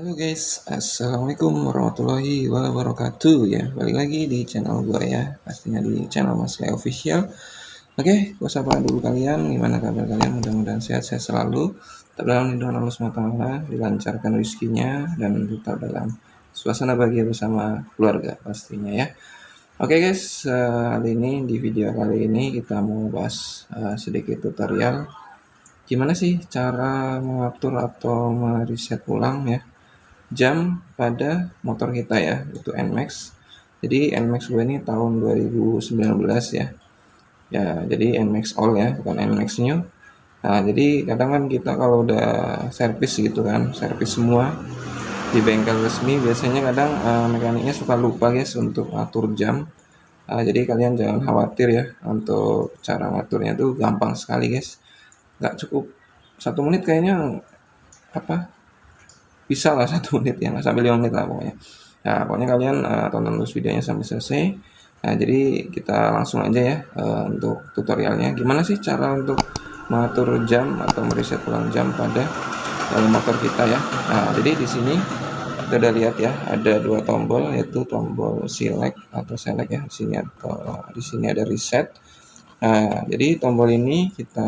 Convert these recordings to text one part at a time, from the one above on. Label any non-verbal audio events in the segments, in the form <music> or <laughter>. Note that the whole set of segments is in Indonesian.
Halo guys, Assalamualaikum warahmatullahi wabarakatuh. Ya Balik lagi di channel gue ya Pastinya di channel Mas Leo Official. Oke, gue sapa dulu kalian Gimana kabar kalian? Mudah-mudahan sehat-sehat selalu. Tetap dalam lindungan Allah SWT Dilancarkan rezekinya Dan tetap dalam suasana bahagia bersama keluarga pastinya ya. Oke guys, uh, kali ini di video kali ini kita mau bahas uh, sedikit tutorial. Gimana sih cara mengatur atau mereset ulang ya jam pada motor kita ya itu NMAX jadi NMAX gue ini tahun 2019 ya. Ya jadi NMAX all ya bukan NMAX new. Nah jadi kadang kan kita kalau udah servis gitu kan servis semua di bengkel resmi biasanya kadang uh, mekaniknya suka lupa guys untuk atur jam. Uh, jadi kalian jangan khawatir ya untuk cara ngaturnya tuh gampang sekali guys. Nggak cukup satu menit kayaknya apa bisa lah <laughs> satu menit ya nggak sampai lima menit lah pokoknya. Nah pokoknya kalian uh, tonton terus videonya sampai selesai. Nah jadi kita langsung aja ya uh, untuk tutorialnya. Gimana sih cara untuk mengatur jam atau mereset ulang jam pada uh, motor kita ya? Nah jadi di sini kita udah lihat ya ada dua tombol yaitu tombol select atau select ya. Di sini atau di sini ada reset. Nah jadi tombol ini kita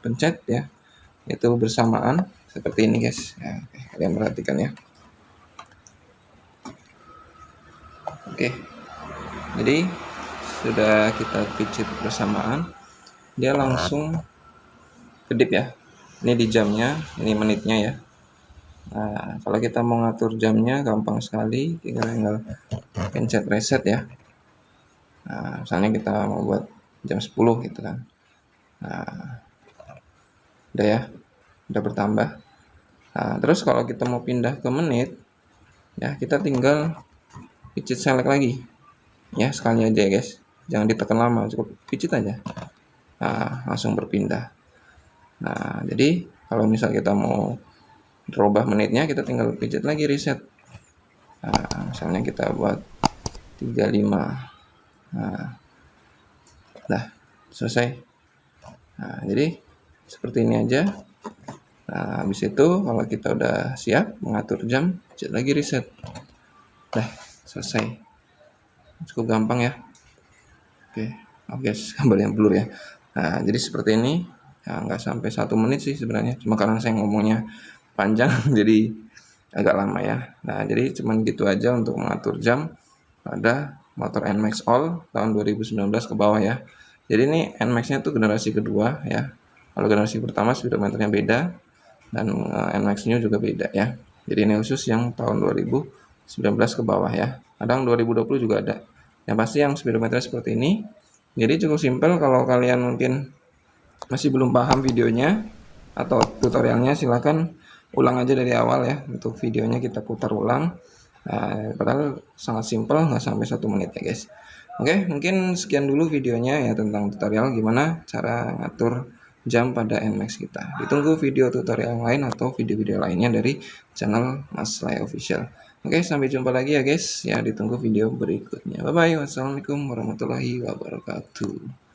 pencet ya itu bersamaan seperti ini guys. Ya, kalian perhatikan ya. Oke. Jadi sudah kita pijit bersamaan. Dia langsung kedip ya. Ini di jamnya ini menitnya ya. Nah kalau kita mau ngatur jamnya gampang sekali. Tinggal tinggal pencet reset ya. Nah misalnya kita mau buat jam 10 gitu kan. Nah udah ya? Udah bertambah. Nah, terus kalau kita mau pindah ke menit ya kita tinggal pijit select lagi. Ya sekali aja ya guys. Jangan ditekan lama cukup pijit aja. Nah, langsung berpindah. Nah jadi kalau misal kita mau berubah menitnya kita tinggal pijit lagi reset. Nah, misalnya kita buat 35 nah dah selesai. Nah jadi seperti ini aja Nah, habis itu kalau kita udah siap mengatur jam, cek lagi reset. Dah, selesai. Cukup gampang ya. Oke, oke, guys, <laughs> gambar yang blur ya. Nah, jadi seperti ini. Ya, nggak sampai satu menit sih sebenarnya. Cuma karena saya ngomongnya panjang, <laughs> jadi agak lama ya. Nah, jadi cuman gitu aja untuk mengatur jam pada motor NMAX All tahun 2019 ke bawah ya. Jadi ini NMAX-nya tuh generasi kedua ya. Kalau generasi pertama speedometernya beda, dan uh, NMAX New juga beda ya. Jadi ini khusus yang tahun 2019 ke bawah ya. Kadang 2020 juga ada. Yang pasti yang speedometer seperti ini jadi cukup simpel kalau kalian mungkin masih belum paham videonya atau tutorialnya silahkan ulang aja dari awal ya untuk videonya kita putar ulang. Nah, padahal sangat simpel nggak sampai satu menit ya guys. Oke mungkin sekian dulu videonya ya tentang tutorial gimana cara ngatur jam pada NMAX kita. Ditunggu video tutorial lain atau video-video lainnya dari channel Mas Lai Official. Oke, sampai jumpa lagi ya guys. Ya, ditunggu video berikutnya. Bye-bye. Wassalamualaikum warahmatullahi wabarakatuh.